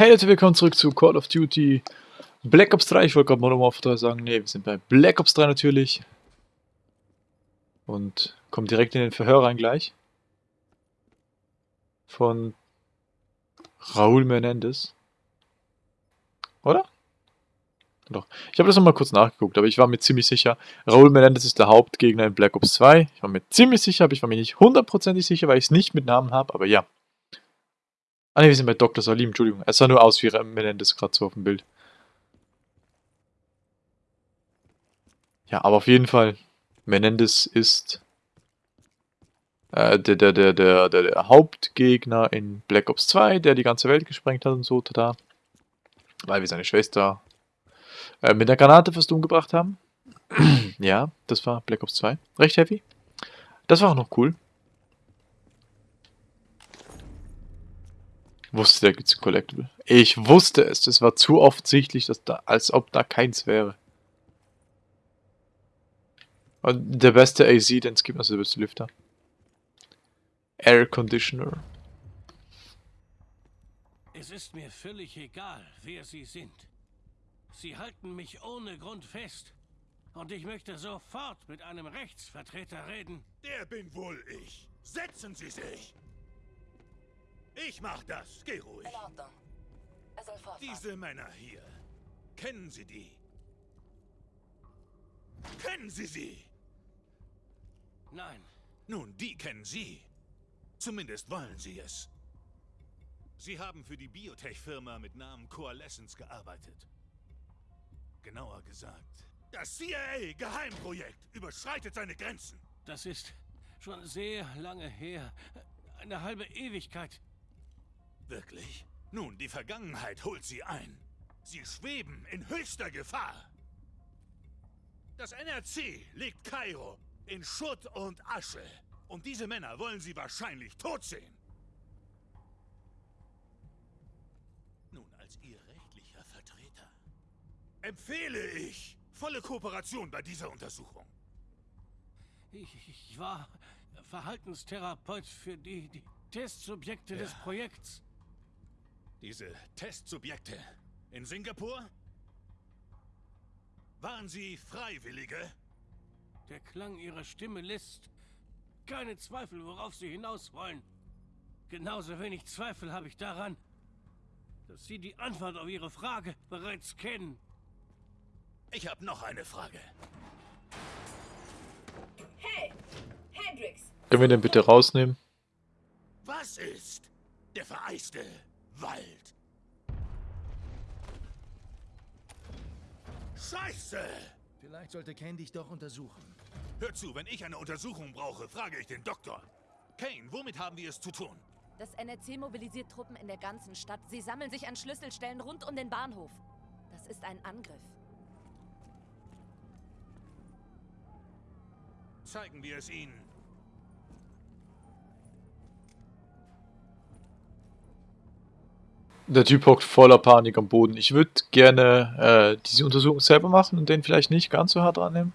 Hey Leute, willkommen zurück zu Call of Duty Black Ops 3. Ich wollte gerade Modern Warfare 3 sagen. Ne, wir sind bei Black Ops 3 natürlich. Und kommen direkt in den Verhör rein gleich. Von Raúl Menendez. Oder? Doch. Ich habe das nochmal kurz nachgeguckt, aber ich war mir ziemlich sicher, Raúl Menendez ist der Hauptgegner in Black Ops 2. Ich war mir ziemlich sicher, aber ich war mir nicht hundertprozentig sicher, weil ich es nicht mit Namen habe, aber ja. Ah ne, wir sind bei Dr. Salim, Entschuldigung. Es sah nur aus wie Menendez gerade so auf dem Bild. Ja, aber auf jeden Fall, Menendez ist äh, der, der, der, der, der, Hauptgegner in Black Ops 2, der die ganze Welt gesprengt hat und so, tada. Weil wir seine Schwester äh, mit der Granate fast umgebracht haben. ja, das war Black Ops 2. Recht heavy. Das war auch noch cool. Wusste, da gibt es ein Collectible. Ich wusste es. Es war zu offensichtlich, dass da, als ob da keins wäre. Und der beste AC, den es gibt, also der beste Lüfter. Air Conditioner. Es ist mir völlig egal, wer Sie sind. Sie halten mich ohne Grund fest. Und ich möchte sofort mit einem Rechtsvertreter reden. Der bin wohl ich. Setzen Sie sich. Ich mach das. Geh ruhig. In Ordnung. Er soll fortfahren. Diese Männer hier. Kennen Sie die? Kennen Sie sie? Nein, Nun, die kennen Sie. Zumindest wollen Sie es. Sie haben für die Biotech-Firma mit Namen Coalescence gearbeitet. Genauer gesagt, das CIA-Geheimprojekt überschreitet seine Grenzen. das ist schon sehr lange her. Eine halbe Ewigkeit. Wirklich? Nun, die Vergangenheit holt Sie ein. Sie schweben in höchster Gefahr. Das NRC legt Kairo in Schutt und Asche. Und diese Männer wollen Sie wahrscheinlich tot sehen. Nun, als Ihr rechtlicher Vertreter empfehle ich volle Kooperation bei dieser Untersuchung. Ich, ich war Verhaltenstherapeut für die, die Testsubjekte des Ja. Projekts. Diese Testsubjekte in Singapur? Waren sie Freiwillige? Der Klang ihrer Stimme lässt keine Zweifel, worauf sie hinaus wollen. Genauso wenig Zweifel habe ich daran, dass Sie die Antwort auf Ihre Frage bereits kennen. Ich habe noch eine Frage. Hey! Hendrix! Können wir den bitte rausnehmen? Was ist der vereiste Wald? Scheiße! Vielleicht sollte Ken dich doch untersuchen. Hör zu, wenn ich eine Untersuchung brauche, frage ich den Doktor. Kane, womit haben wir es zu tun? Das NRC mobilisiert Truppen in der ganzen Stadt. Sie sammeln sich an Schlüsselstellen rund um den Bahnhof. Das ist ein Angriff. Zeigen wir es ihnen. Der Typ hockt voller Panik am Boden. Ich würde gerne äh, diese Untersuchung selber machen und den vielleicht nicht ganz so hart annehmen.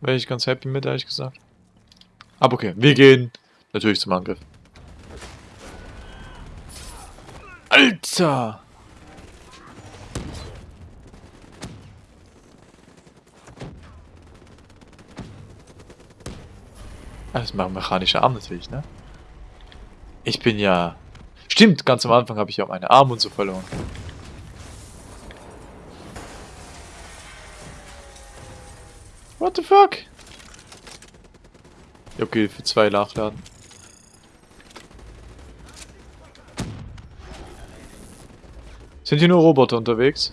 Wäre ich ganz happy mit, ehrlich gesagt. Aber okay, wir gehen natürlich zum Angriff. Alter! Ah, Das machen mechanische Arme natürlich, ne? Ich bin ja... Stimmt, ganz am Anfang habe ich ja meine Arme und so verloren. What the fuck? Ja, Okay, für zwei nachladen. Sind hier nur Roboter unterwegs?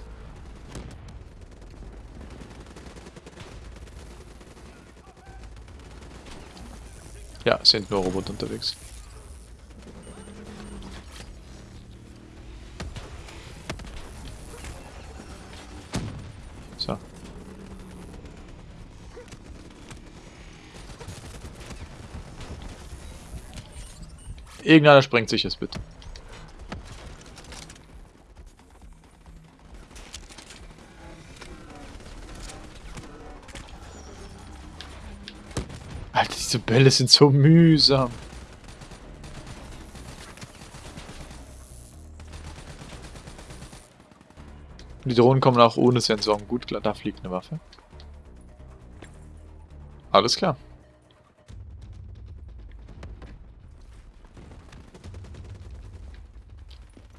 Ja, sind nur Roboter unterwegs. So. Irgendeiner sprengt sich jetzt bitte. Alter, diese Bälle sind so mühsam. Die Drohnen kommen auch ohne Sensoren. Gut, klar, da fliegt eine Waffe. Alles klar.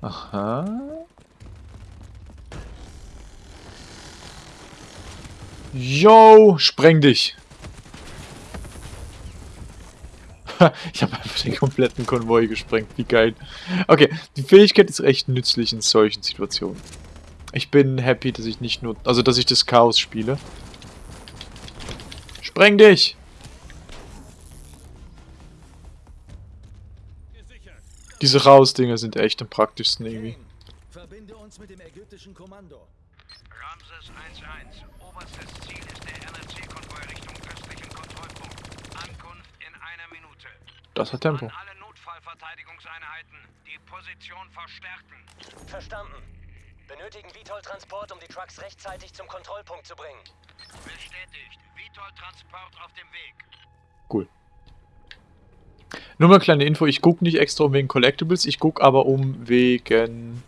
Aha. Yo, spreng dich. ich habe einfach den kompletten Konvoi gesprengt. Wie geil. Okay, die Fähigkeit ist echt nützlich in solchen Situationen. Ich bin happy, dass ich nicht nur... Also, dass ich das Chaos spiele. Spreng dich! Diese Chaos-Dinger sind echt am praktischsten irgendwie. Verbinde uns mit dem ägyptischen Kommando. Ramses 1-1. Oberstes Ziel ist der NRC-Konvoi Richtung östlichen Kontrollpunkt. Ankunft in einer Minute. Das hat Tempo. An alle Notfallverteidigungseinheiten die Position verstärken. Verstanden. Benötigen Vitol-Transport, um die Trucks rechtzeitig zum Kontrollpunkt zu bringen. Bestätigt. Vitol-Transport auf dem Weg. Cool. Nur mal kleine Info, ich gucke nicht extra um wegen Collectibles, ich gucke aber um wegen...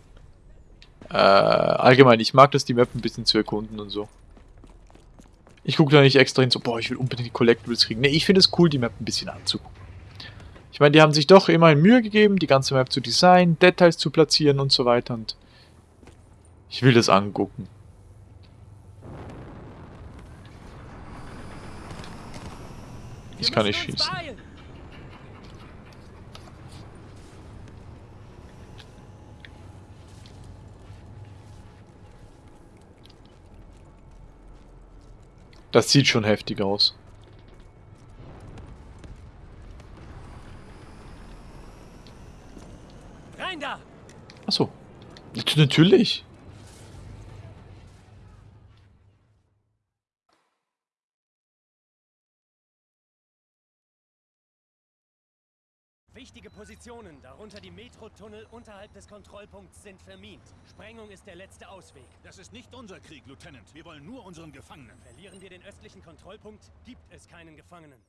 Äh, allgemein, ich mag das, die Map ein bisschen zu erkunden und so. Ich gucke da nicht extra hin, so, boah, ich will unbedingt die Collectibles kriegen. Ne, ich finde es cool, die Map ein bisschen anzugucken. Ich meine, die haben sich doch immerhin Mühe gegeben, die ganze Map zu designen, Details zu platzieren und so weiter und... Ich will das angucken. Ich kann nicht schießen. Das sieht schon heftig aus. Rein da! Achso. Nat- Natürlich. Positionen, darunter die Metrotunnel unterhalb des Kontrollpunkts, sind vermint. Sprengung ist der letzte Ausweg. Das ist nicht unser Krieg, Lieutenant. Wir wollen nur unseren Gefangenen. Verlieren wir den östlichen Kontrollpunkt, gibt es keinen Gefangenen.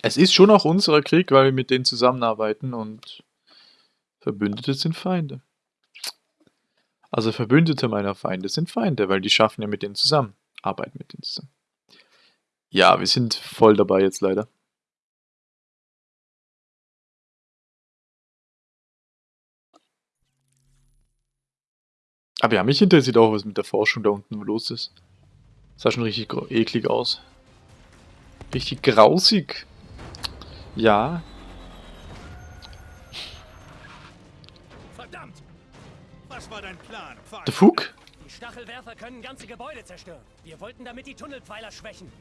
Es ist schon auch unser Krieg, weil wir mit denen zusammenarbeiten und Verbündete sind Feinde. Also Verbündete meiner Feinde sind Feinde, weil die schaffen ja mit denen zusammen. Arbeiten mit denen zusammen. Ja, wir sind voll dabei jetzt leider. Aber ja, mich interessiert auch, was mit der Forschung da unten los ist. Sah schon richtig eklig aus. Richtig grausig. Ja, Verdammt! Was war dein Plan, der Fug? Die Stachelwerfer können ganze Gebäude zerstören. Wir wollten damit die Tunnelpfeiler schwächen.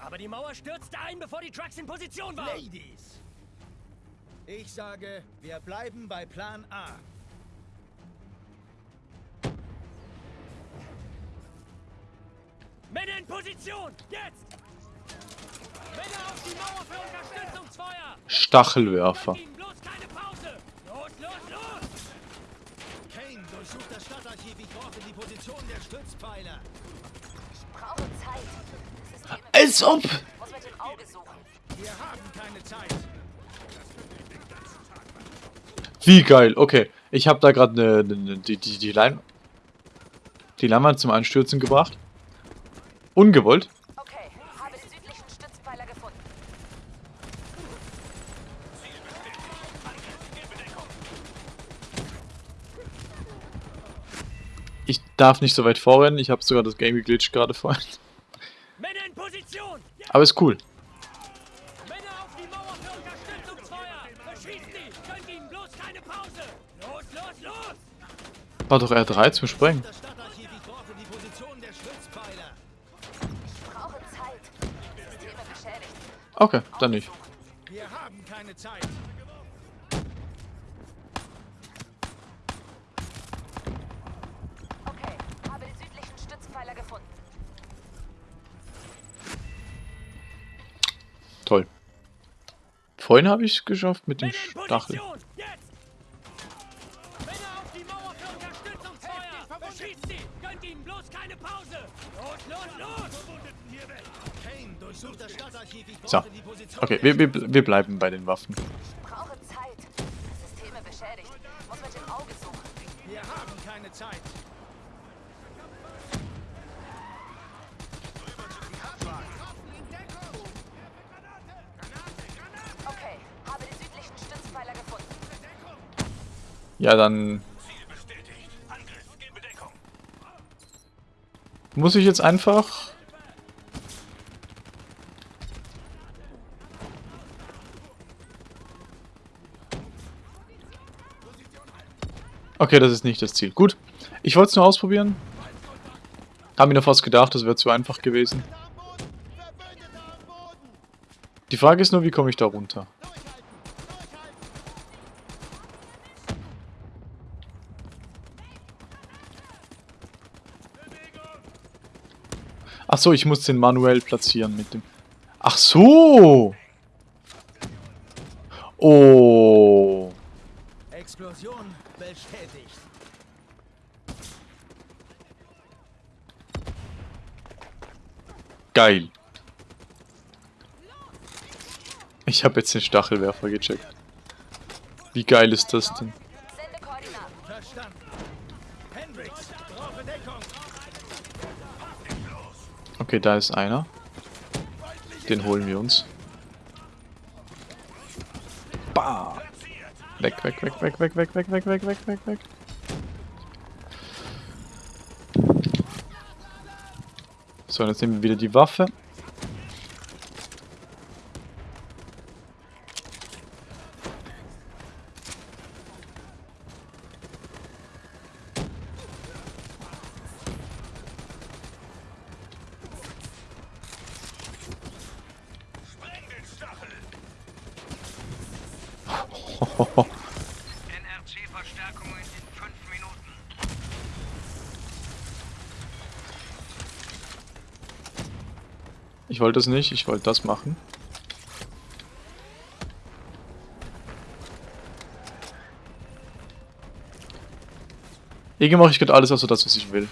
Aber die Mauer stürzte ein, bevor die Trucks in Position waren. Ladies! Ich sage, wir bleiben bei Plan A. Männer in Position! Jetzt! Männer auf die Mauer für Unterstützungsfeuer! Stachelwerfer. Bloß keine Pause! Los, los, los! Kane, durchsucht das Stadtarchiv. Ich brauche die Position der Stützpfeiler. Ich brauche Zeit. Als ob! Wie geil, okay. Ich habe da gerade ne, ne, ne, die, die, die, Lein die Leinwand zum Einstürzen gebracht. Ungewollt. Okay, habe den südlichen Stützpfeiler gefunden. Ich darf nicht so weit vorrennen. Ich habe sogar das Game geglitscht gerade vorhin. Los, los, los! War doch R3 zum Sprengen. Das Stadtarchiv. Ich Vorhin habe ich es geschafft mit dem Stachel. So. Okay, wir, wir, wir bleiben bei den Waffen. Ja, dann muss ich jetzt einfach... Okay, das ist nicht das Ziel. Gut, ich wollte es nur ausprobieren. Hab mir noch fast gedacht, das wäre zu einfach gewesen. Die Frage ist nur, wie komme ich da runter? Ach so, ich muss den manuell platzieren mit dem... Ach so! Oh. Explosion bestätigt. Geil. Ich habe jetzt den Stachelwerfer gecheckt. Wie geil ist das denn? Okay, da ist einer. Den holen wir uns. Bah! Weg, weg, weg, weg, weg, weg, weg, weg, weg, weg, weg, weg. So, jetzt nehmen wir wieder die Waffe. Fünf Minuten. Ich wollte das nicht, ich wollte das machen. Irgendwie mache ich gerade alles außer das, was ich will.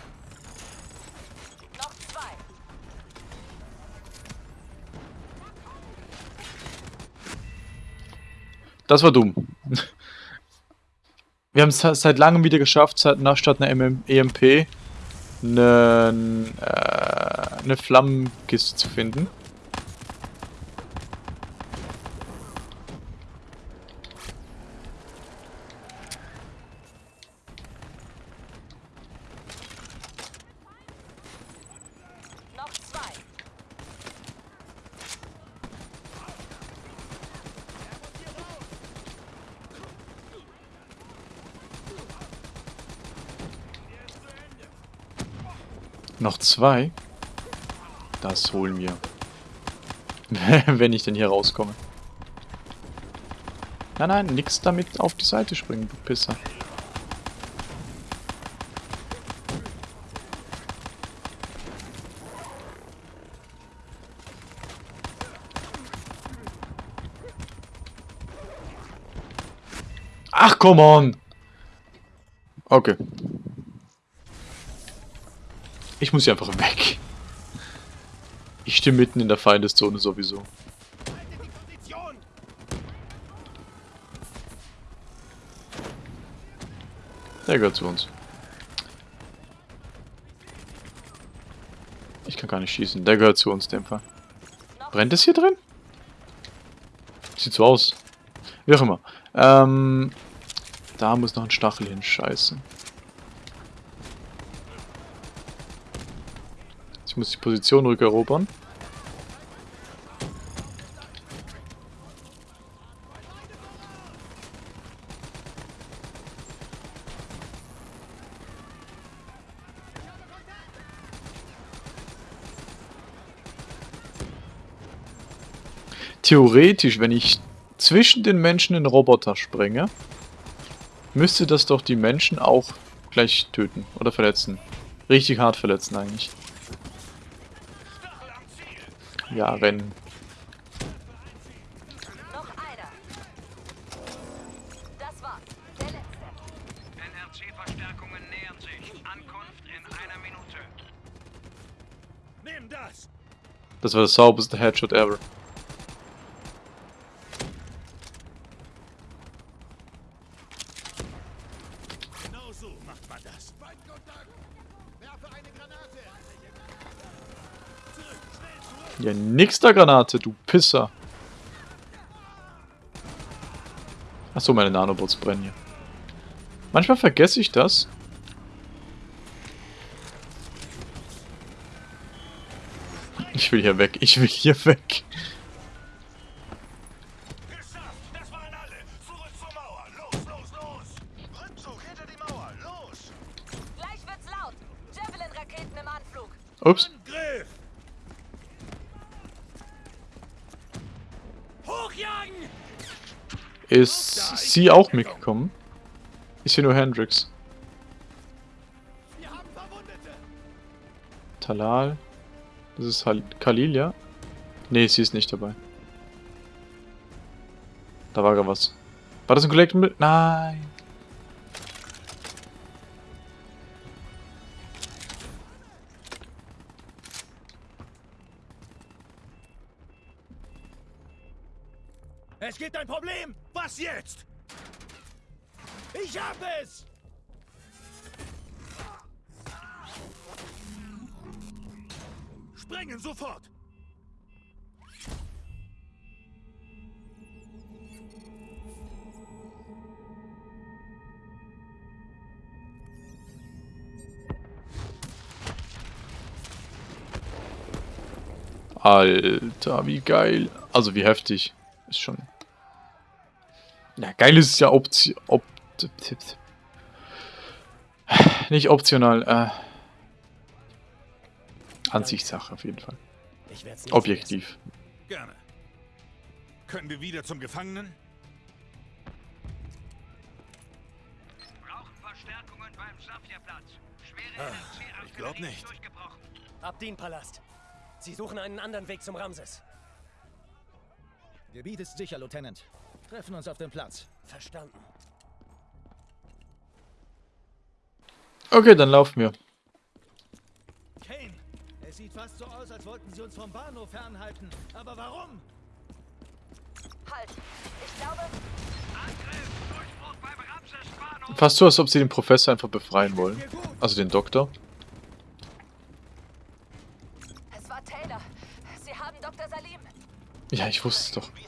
Das war dumm. Wir haben es seit langem wieder geschafft, seit, nach, statt einer EMP eine, äh, eine Flammenkiste zu finden. Noch zwei? Das holen wir. Wenn ich denn hier rauskomme. Nein, nein, nix damit auf die Seite springen, du Pisser. Ach, come on! Okay. Ich muss hier einfach weg. Ich stehe mitten in der Feindeszone sowieso. Der gehört zu uns. Ich kann gar nicht schießen. Der gehört zu uns, dem Fall. Brennt es hier drin? Sieht so aus. Wie auch immer. Ähm, da muss noch ein Stachel hin. Scheiße. Muss die Position rückerobern. Theoretisch, wenn ich zwischen den Menschen den Roboter sprenge, müsste das doch die Menschen auch gleich töten oder verletzen. Richtig hart verletzen eigentlich. Ja, rennen. Noch einer. Das war's. Der letzte. NRC-Verstärkungen nähern sich. Ankunft in einer Minute. Nimm das. Das war der sauberste Headshot ever. Genau so macht man das. Werfe eine Granate. Ja, nix der Granate, du Pisser. Achso, meine Nanobots brennen hier. Manchmal vergesse ich das. Ich will hier weg. Ich will hier weg. Ist sie auch mitgekommen? Ich sehe nur Hendrix. Talal. Das ist Hal Khalil, ja? Nee, sie ist nicht dabei. Da war gar was. War das ein Collectible? Nein. Es gibt ein Problem. Was jetzt? Ich hab es. Sprengen sofort! Alter, wie geil. Also wie heftig. Ist schon... Geil ist es ja opti op nicht optional, äh... Ansichtssache auf jeden Fall. Ich werd's nicht Objektiv. Gerne. Können wir wieder zum Gefangenen? Brauchen Verstärkungen beim Safierplatz. Schwere Ah, ich glaub nicht. Abdin-Palast. Sie suchen einen anderen Weg zum Ramses. Gebiet ist sicher, Lieutenant. Treffen uns auf dem Platz. Verstanden. Okay, dann laufen wir. Kane, es sieht fast so aus, als wollten sie uns vom Bahnhof fernhalten. Aber warum? Halt. Ich glaube, Angriff! Durchbruch! Fast so, als ob sie den Professor einfach befreien wollen. Also den Doktor. es war Taylor. Sie haben Dr. Salim. Ja, ich wusste es doch. Wie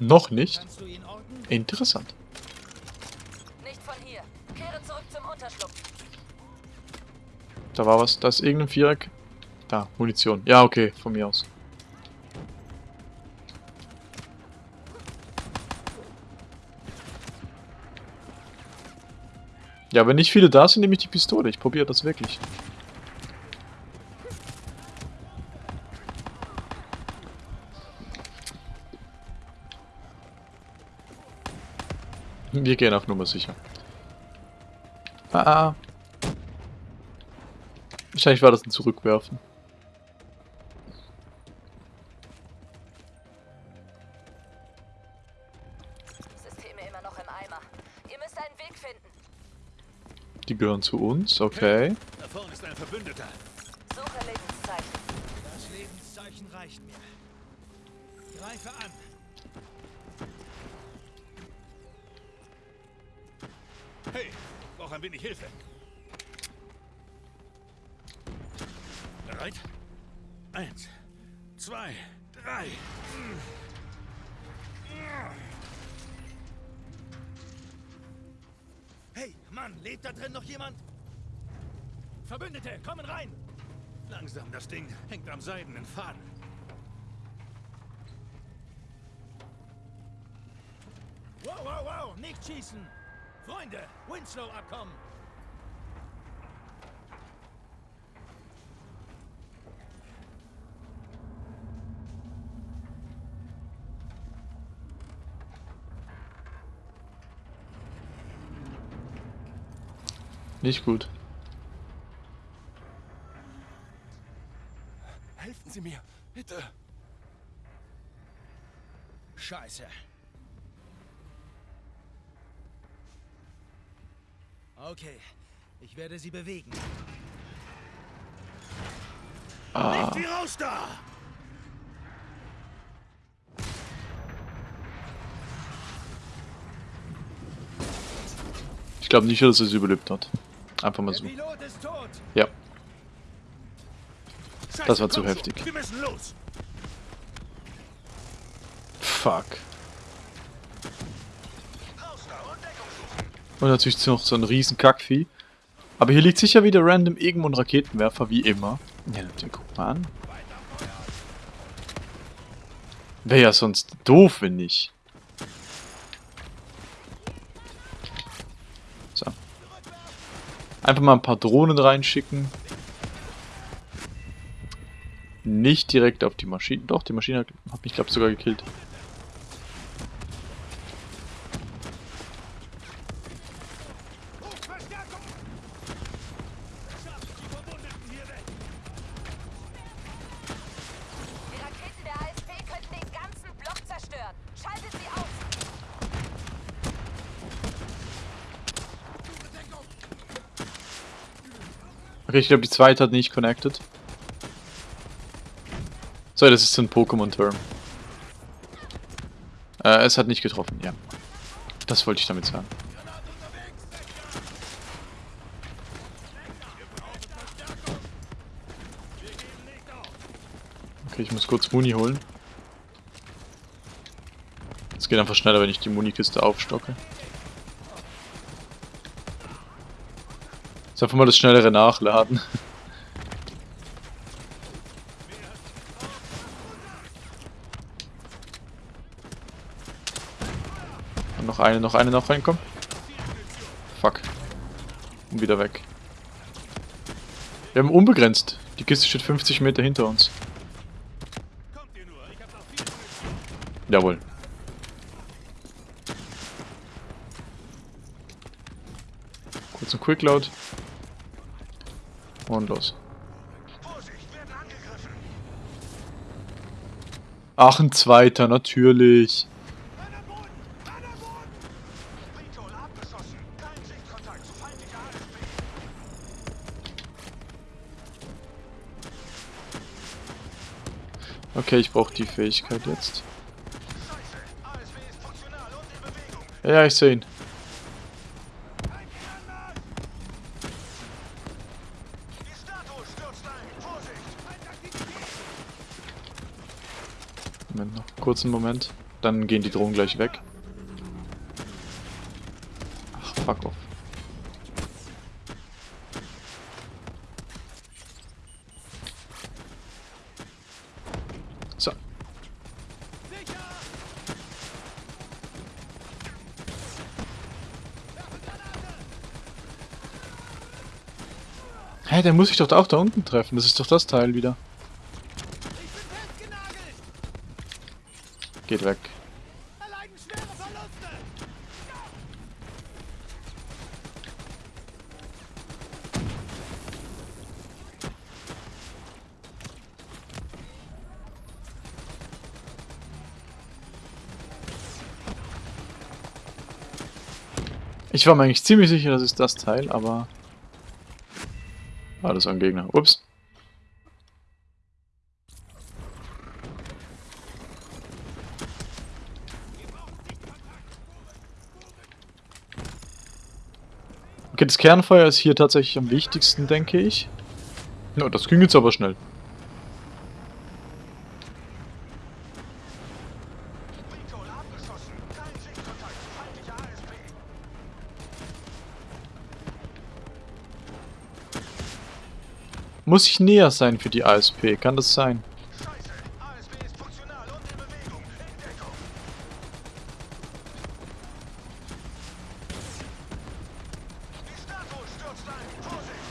Noch nicht? Interessant. Nicht von hier. Kehre zurück zum Unterschlupf. Da war was. Da ist irgendein Viereck. Da, Munition. Ja, okay, von mir aus. Ja, wenn nicht viele da sind, nehme ich die Pistole. Ich probiere das wirklich. Wir gehen auf Nummer sicher. Ah, ah. Wahrscheinlich war das ein Zurückwerfen. Systeme immer noch im Eimer. Ihr müsst einen Weg finden. Die gehören zu uns, okay. Da vorne ist ein Verbündeter. Suche Lebenszeichen. Das Lebenszeichen reicht mir. Greife an. Brauch ein wenig Hilfe. Bereit? Eins, zwei, drei. Hey, Mann, lebt da drin noch jemand? Verbündete, kommen rein! Langsam, das Ding hängt am seidenen Faden. Wow, wow, wow, nicht schießen! Freunde, Winslow-Abkommen! Nicht gut. Werde sie bewegen. Ah, Sieh raus da! Ich glaube nicht, dass er es überlebt hat. Einfach mal so. Ja. Das war zu heftig. Fuck. Und natürlich noch so ein riesen Kackvieh. Aber hier liegt sicher wieder random irgendwo ein Raketenwerfer, wie immer. Ja, natürlich, guck mal an. Wäre ja sonst doof, wenn nicht. So. Einfach mal ein paar Drohnen reinschicken. Nicht direkt auf die Maschine. Doch, die Maschine hat hat mich, glaube ich, sogar gekillt. Die Raketen der ASP könnten den ganzen Block zerstören. Schaltet sie aus. Okay, ich glaube, die zweite hat nicht connected. So, das ist ein Pokémon-Term. Äh, es hat nicht getroffen, ja. Das wollte ich damit sagen. Okay, ich muss kurz Muni holen. Es geht einfach schneller, wenn ich die Munikiste aufstocke. Jetzt einfach mal das schnellere Nachladen. Und noch eine, noch eine, noch reinkommen. Fuck. Und wieder weg. Wir haben unbegrenzt. Die Kiste steht 50 Meter hinter uns. Jawohl. Kurz ein Quickload. Und los. Ach, ein zweiter, natürlich. Okay, ich brauche die Fähigkeit jetzt. Ja, ich sehe ihn. Die Statue stürzt ein. Vorsicht. Moment noch. Kurzen Moment. Dann gehen die Drohnen gleich weg. Ach, fuck off. So. Hä, der muss sich doch auch da unten treffen. Das ist doch das Teil wieder. Geht weg. Ich war mir eigentlich ziemlich sicher, das ist das Teil, aber... Ah, das ein Gegner. Ups. Das Kernfeuer ist hier tatsächlich am wichtigsten, denke ich. Ja, das ging jetzt aber schnell. Muss ich näher sein für die ASP? Kann das sein? Scheiße, ASW ist funktional und in Bewegung. In Deckung. Die Statue stürzt ein. Vorsicht.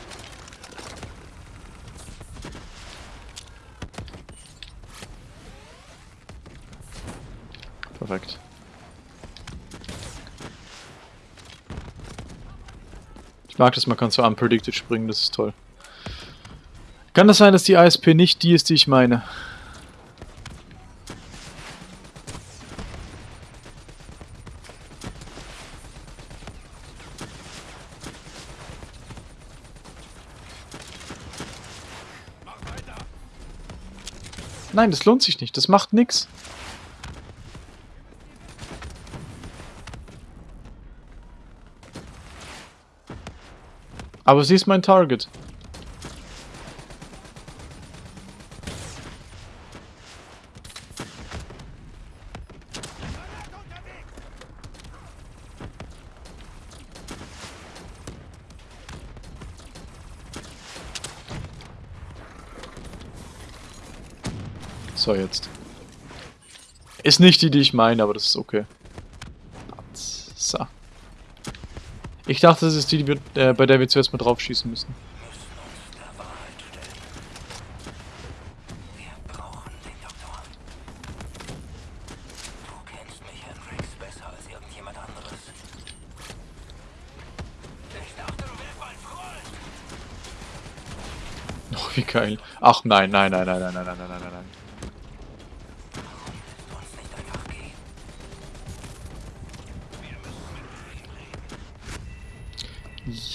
Perfekt. Ich mag das, man kann so unpredicted springen, das ist toll. Kann das sein, dass die ASP nicht die ist, die ich meine? Nein, das lohnt sich nicht. Das macht nix. Aber sie ist mein Target. So, jetzt. Ist nicht die, die ich meine, aber das ist okay. So. Ich dachte, das ist die, die wir, äh, bei der wir zuerst mal drauf schießen müssen. Oh, wie geil. Ach nein, nein, nein, nein, nein, nein, nein, nein, nein,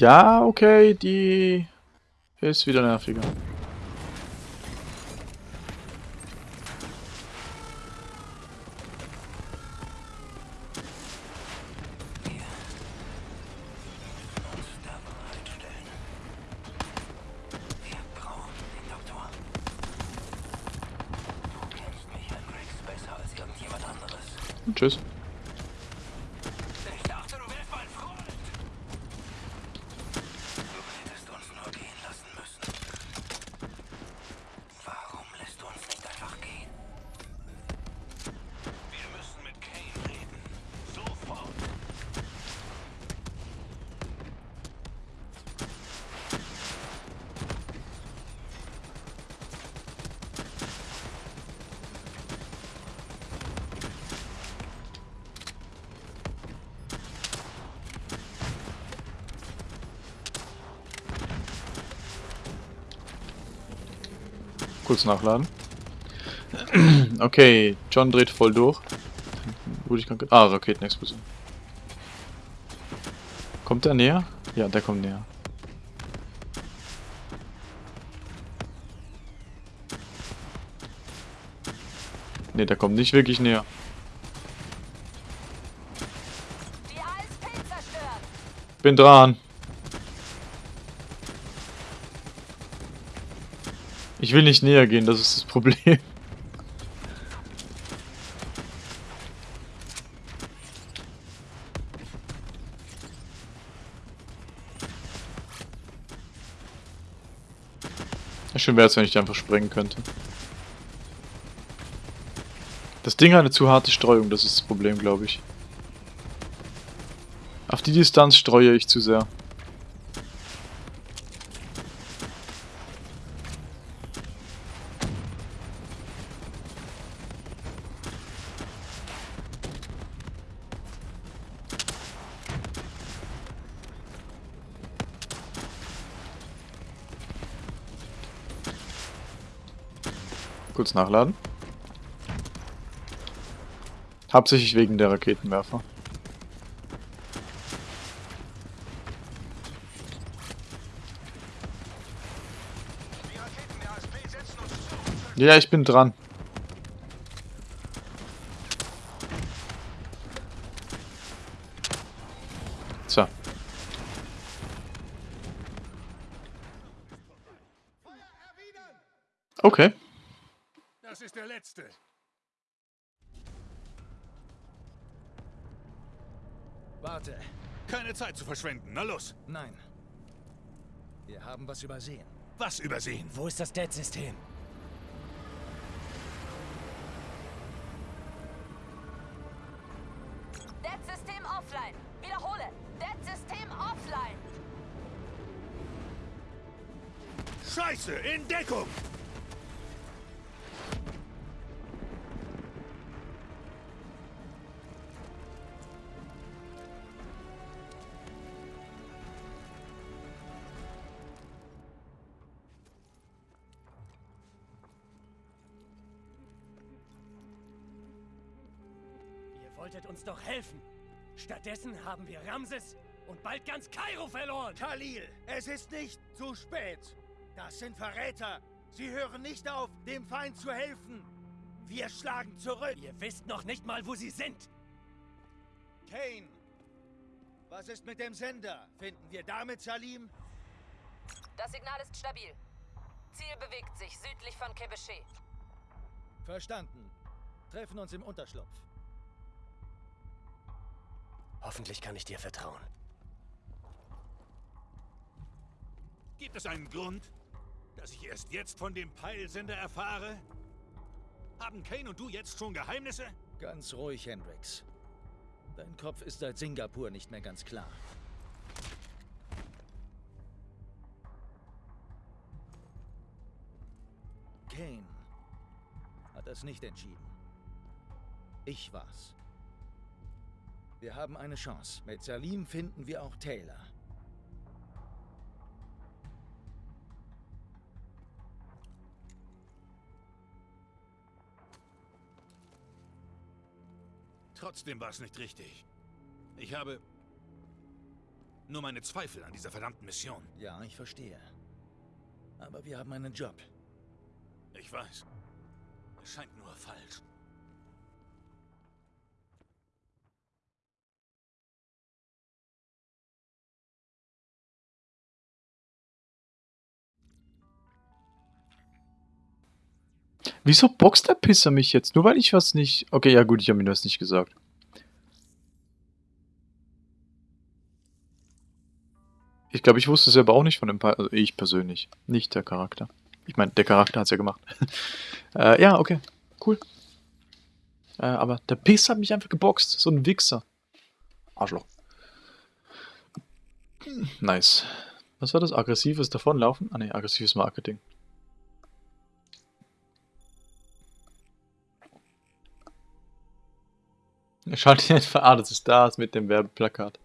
Ja, okay, die ist wieder nerviger. Kurz nachladen. Okay, John dreht voll durch. Ah, Raketenexplosion. Kommt der näher? Ja, der kommt näher. Ne, der kommt nicht wirklich näher. Bin dran. Ich will nicht näher gehen, das ist das Problem. Schön wäre es, wenn ich die einfach sprengen könnte. Das Ding hat eine zu harte Streuung, das ist das Problem, glaube ich. Auf die Distanz streue ich zu sehr. Kurz nachladen. Hauptsächlich wegen der Raketenwerfer. Ja, ich bin dran. So. Okay. Das ist der letzte. Warte. Keine Zeit zu verschwenden. Na los. Nein. Wir haben was übersehen. Was übersehen? Wo ist das Dead-System? Dead-System offline. Wiederhole. Dead-System offline. Scheiße, in Deckung! Helfen. Stattdessen haben wir Ramses und bald ganz Kairo verloren. Khalil, es ist nicht zu spät. Das sind Verräter. Sie hören nicht auf, dem Feind zu helfen. Wir schlagen zurück. Ihr wisst noch nicht mal, wo sie sind. Kane, was ist mit dem Sender? Finden wir damit Salim? Das Signal ist stabil. Ziel bewegt sich südlich von Quebeché. Verstanden. Treffen uns im Unterschlupf. Hoffentlich kann ich dir vertrauen. Gibt es einen Grund, dass ich erst jetzt von dem Peilsender erfahre? Haben Kane und du jetzt schon Geheimnisse? Ganz ruhig, Hendrix. Dein Kopf ist seit Singapur nicht mehr ganz klar. Kane hat das nicht entschieden. Ich war's. Wir haben eine Chance. Mit Salim finden wir auch Taylor. Trotzdem war es nicht richtig. Ich habe nur meine Zweifel an dieser verdammten Mission. Ja, ich verstehe. Aber wir haben einen Job. Ich weiß. Es scheint nur falsch. Wieso boxt der Pisser mich jetzt? Nur weil ich was nicht... Okay, ja gut, ich habe ihm das nicht gesagt. Ich glaube, ich wusste es aber auch nicht von dem... Pa also ich persönlich. Nicht der Charakter. Ich meine, der Charakter hat es ja gemacht. äh, ja, okay. Cool. Äh, aber der Piss hat mich einfach geboxt. So ein Wichser. Arschloch. Nice. Was war das? Aggressives Davonlaufen? Ah ne, aggressives Marketing. Schaltet ihn etwa. Ah, das ist das mit dem Werbeplakat.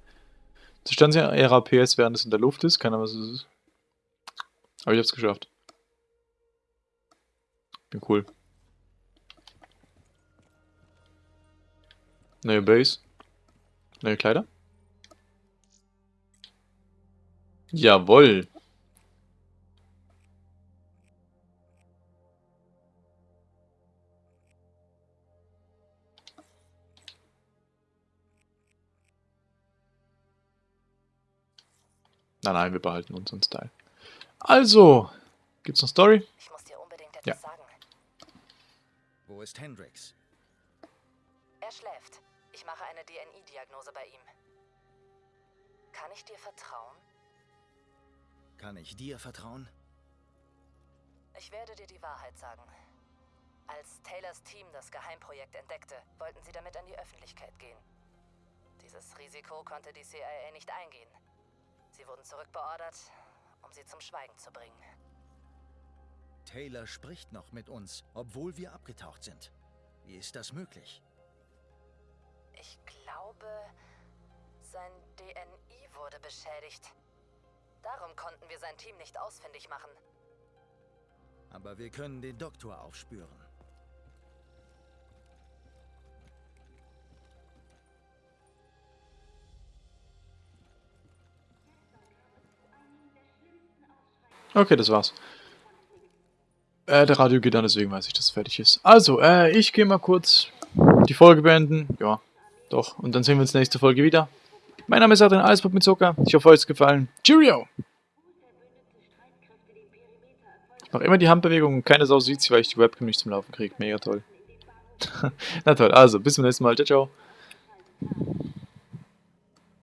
Zerstören Sie Ihre PS, während es in der Luft ist. Keine Ahnung, was es ist. Aber ich hab's geschafft. Bin cool. Neue Base. Neue Kleider. Jawoll. Nein, nein, wir behalten unseren Style. Also, gibt's noch Story? Ich muss dir unbedingt etwas Ja. sagen. Wo ist Hendrix? Er schläft. Ich mache eine DNI-Diagnose bei ihm. Kann ich dir vertrauen? Kann ich dir vertrauen? Ich werde dir die Wahrheit sagen. Als Taylors Team das Geheimprojekt entdeckte, wollten sie damit an die Öffentlichkeit gehen. Dieses Risiko konnte die CIA nicht eingehen. Sie wurden zurückbeordert, um sie zum Schweigen zu bringen. Taylor spricht noch mit uns, obwohl wir abgetaucht sind. Wie ist das möglich? Ich glaube, sein DNI wurde beschädigt. Darum konnten wir sein Team nicht ausfindig machen. Aber wir können den Doktor aufspüren. Okay, das war's. Äh, der Radio geht an, deswegen weiß ich, dass es fertig ist. Also, äh, ich gehe mal kurz die Folge beenden. Ja, doch. Und dann sehen wir uns nächste Folge wieder. Mein Name ist Adrian Eisbock mit Zucker. Ich hoffe, euch es gefallen. Cheerio! Ich mache immer die Handbewegung und keine Sau sieht sie, weil ich die Webcam nicht zum Laufen kriege. Mega toll. Na toll, also, bis zum nächsten Mal. Ciao, ciao.